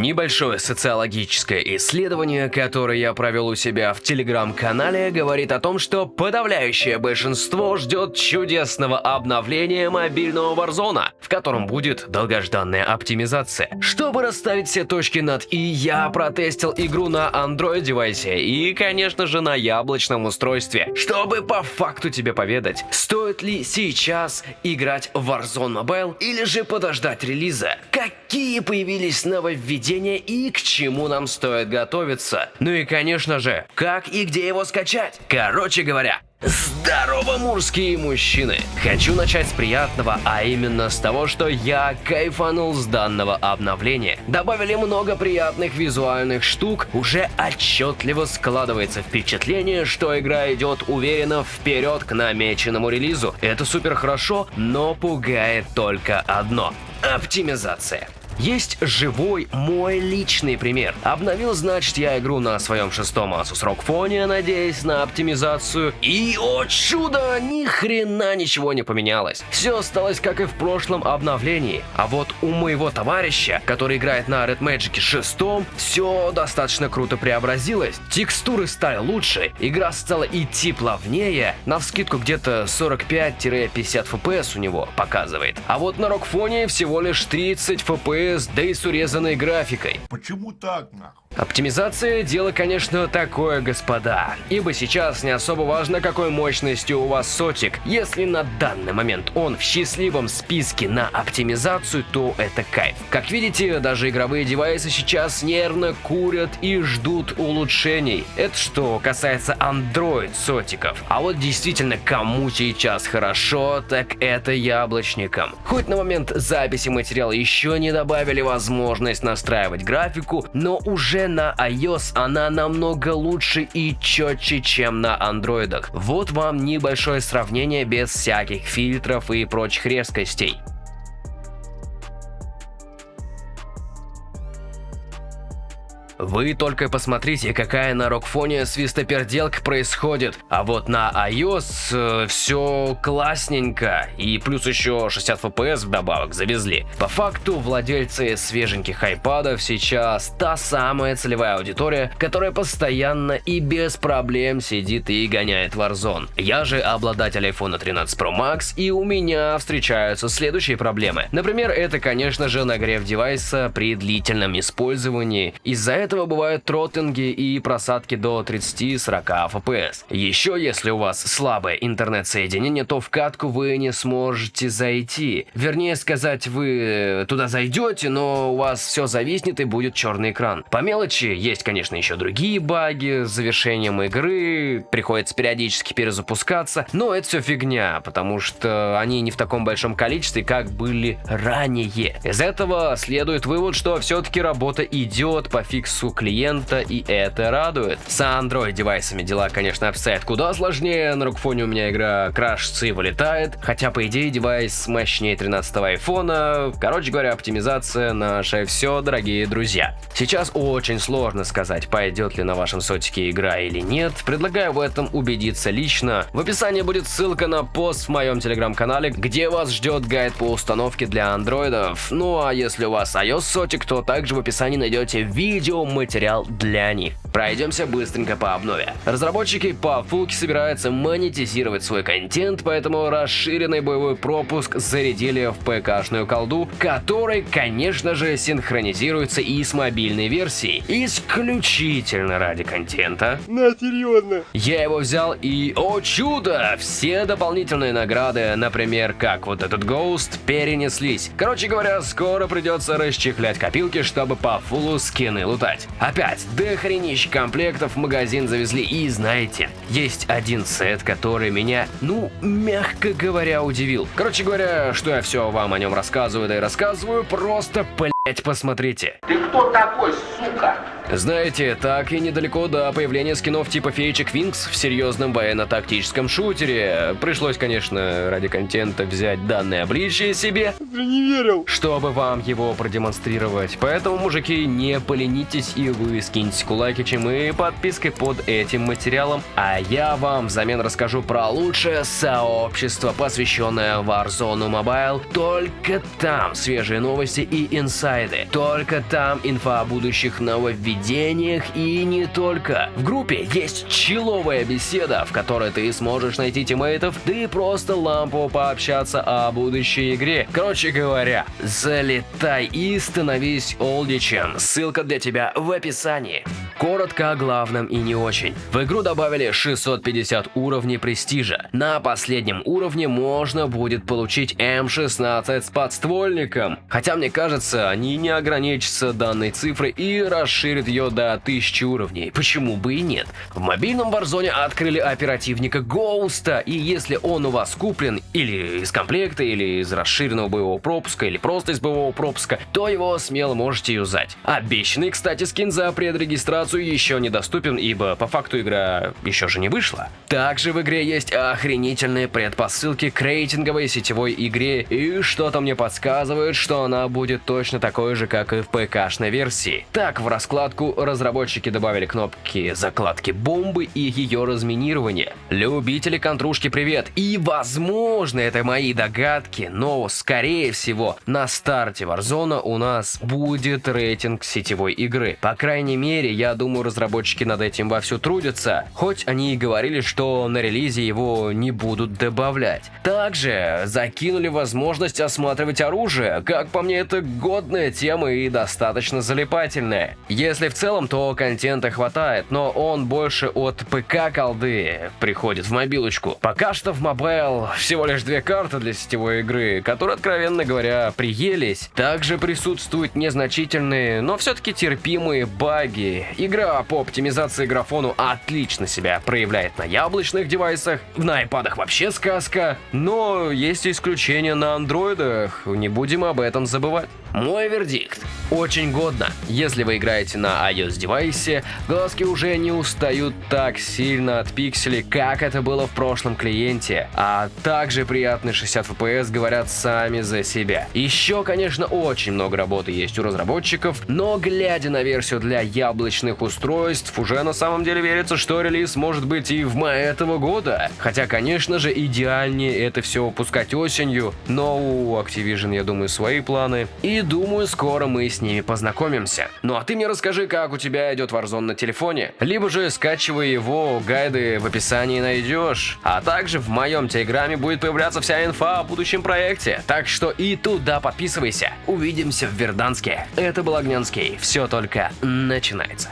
Небольшое социологическое исследование, которое я провел у себя в телеграм-канале, говорит о том, что подавляющее большинство ждет чудесного обновления мобильного Warzone, в котором будет долгожданная оптимизация. Чтобы расставить все точки над «и», я протестил игру на Android-девайсе и, конечно же, на яблочном устройстве, чтобы по факту тебе поведать, стоит ли сейчас играть в Warzone Mobile или же подождать релиза, какие появились нововведения и к чему нам стоит готовиться. Ну и конечно же, как и где его скачать. Короче говоря, Здорово, мужские мужчины! Хочу начать с приятного, а именно с того, что я кайфанул с данного обновления. Добавили много приятных визуальных штук, уже отчетливо складывается впечатление, что игра идет уверенно вперед к намеченному релизу. Это супер хорошо, но пугает только одно – оптимизация. Есть живой мой личный пример. Обновил, значит, я игру на своем шестом Asus ROG Phone, надеясь на оптимизацию. И, о чудо, ни хрена ничего не поменялось. Все осталось как и в прошлом обновлении. А вот у моего товарища, который играет на Red Magic 6, все достаточно круто преобразилось. Текстуры стали лучше, игра стала идти плавнее, на вскидку где-то 45-50 FPS у него показывает. А вот на ROG Phone всего лишь 30 FPS FPS, да и с урезанной графикой. Почему так, нахуй? Оптимизация – дело, конечно, такое, господа. Ибо сейчас не особо важно, какой мощностью у вас сотик. Если на данный момент он в счастливом списке на оптимизацию, то это кайф. Как видите, даже игровые девайсы сейчас нервно курят и ждут улучшений. Это что касается Android сотиков. А вот действительно, кому сейчас хорошо, так это яблочникам. Хоть на момент записи материала еще не добавили возможность настраивать графику, но уже на iOS она намного лучше и четче, чем на андроидах. Вот вам небольшое сравнение без всяких фильтров и прочих резкостей. Вы только посмотрите, какая на рокфоне свистоперделка происходит. А вот на iOS э, все классненько. И плюс еще 60 FPS вдобавок завезли. По факту, владельцы свеженьких айпадов сейчас та самая целевая аудитория, которая постоянно и без проблем сидит и гоняет Warzone. Я же обладатель iPhone 13 Pro Max, и у меня встречаются следующие проблемы. Например, это, конечно же, нагрев девайса при длительном использовании. Из-за этого бывают тротинги и просадки до 30-40 FPS. Еще если у вас слабое интернет-соединение, то в катку вы не сможете зайти. Вернее сказать, вы туда зайдете, но у вас все зависнет и будет черный экран. По мелочи есть, конечно, еще другие баги с завершением игры, приходится периодически перезапускаться, но это все фигня, потому что они не в таком большом количестве, как были ранее. Из этого следует вывод, что все-таки работа идет по фиксу индексу клиента, и это радует. С Android девайсами дела, конечно, обстоят куда сложнее, на рукфоне у меня игра крашится и вылетает, хотя, по идее, девайс мощнее 13 айфона. Короче говоря, оптимизация наше все, дорогие друзья. Сейчас очень сложно сказать, пойдет ли на вашем сотике игра или нет. Предлагаю в этом убедиться лично. В описании будет ссылка на пост в моем телеграм-канале, где вас ждет гайд по установке для андроидов. Ну а если у вас iOS сотик, то также в описании найдете видео материал для них. Пройдемся быстренько по обнове. Разработчики по фулке собираются монетизировать свой контент, поэтому расширенный боевой пропуск зарядили в ПК-шную колду, который, конечно же, синхронизируется и с мобильной версией. Исключительно ради контента. На, серьезно. Я его взял и, о чудо, все дополнительные награды, например, как вот этот Ghost, перенеслись. Короче говоря, скоро придется расчехлять копилки, чтобы по фулу скины лутать. Опять, дохренищ комплектов в магазин завезли и знаете, есть один сет, который меня, ну, мягко говоря, удивил. Короче говоря, что я все вам о нем рассказываю, да и рассказываю, просто, блять, посмотрите. Ты кто такой, сука? Знаете, так и недалеко до появления скинов типа феечек Винкс в серьезном военно-тактическом шутере. Пришлось, конечно, ради контента взять данное обличие себе. Ты не верил. Чтобы вам его продемонстрировать. Поэтому, мужики, не поленитесь и вы скиньте кулакичем и подпиской под этим материалом. А я вам взамен расскажу про лучшее сообщество, посвященное Warzone Mobile. Только там свежие новости и инсайды. Только там инфа о будущих нововведениях нововведениях и не только. В группе есть человая беседа, в которой ты сможешь найти тиммейтов, да и просто лампово пообщаться о будущей игре. Короче говоря, залетай и становись олдичем. Ссылка для тебя в описании. Коротко о главном и не очень. В игру добавили 650 уровней престижа. На последнем уровне можно будет получить М16 с подствольником. Хотя мне кажется, они не ограничатся данной цифрой и расширят ее до 1000 уровней. Почему бы и нет? В мобильном Warzone открыли оперативника Гоуста, и если он у вас куплен или из комплекта, или из расширенного боевого пропуска, или просто из боевого пропуска, то его смело можете юзать. Обещанный, кстати, скин за предрегистрацию еще недоступен, ибо по факту игра еще же не вышла. Также в игре есть охренительные предпосылки к рейтинговой сетевой игре, и что-то мне подсказывает, что она будет точно такой же, как и в ПК-шной версии. Так, в раскладку разработчики добавили кнопки закладки бомбы и ее разминирование. Любители контрушки привет! И возможно, это мои догадки, но скорее всего на старте Warzone у нас будет рейтинг сетевой игры. По крайней мере, я думаю, разработчики над этим вовсю трудятся, хоть они и говорили, что на релизе его не будут добавлять. Также закинули возможность осматривать оружие, как по мне это годная тема и достаточно залипательная. Если в целом, то контента хватает, но он больше от ПК колды приходит в мобилочку. Пока что в Mobile всего лишь две карты для сетевой игры, которые, откровенно говоря, приелись. Также присутствуют незначительные, но все-таки терпимые баги Игра по оптимизации графону отлично себя проявляет на яблочных девайсах, на айпадах вообще сказка, но есть исключения на андроидах, не будем об этом забывать. Мой вердикт. Очень годно. Если вы играете на iOS девайсе, глазки уже не устают так сильно от пикселей, как это было в прошлом клиенте. А также приятные 60 FPS говорят сами за себя. Еще, конечно, очень много работы есть у разработчиков, но глядя на версию для яблочных устройств, уже на самом деле верится, что релиз может быть и в мае этого года. Хотя, конечно же, идеальнее это все выпускать осенью, но у Activision, я думаю, свои планы. И думаю, скоро мы с ними познакомимся. Ну а ты мне расскажи, как у тебя идет Warzone на телефоне. Либо же скачивай его, гайды в описании найдешь. А также в моем телеграме будет появляться вся инфа о будущем проекте. Так что и туда подписывайся. Увидимся в Верданске. Это был Огненский. Все только начинается.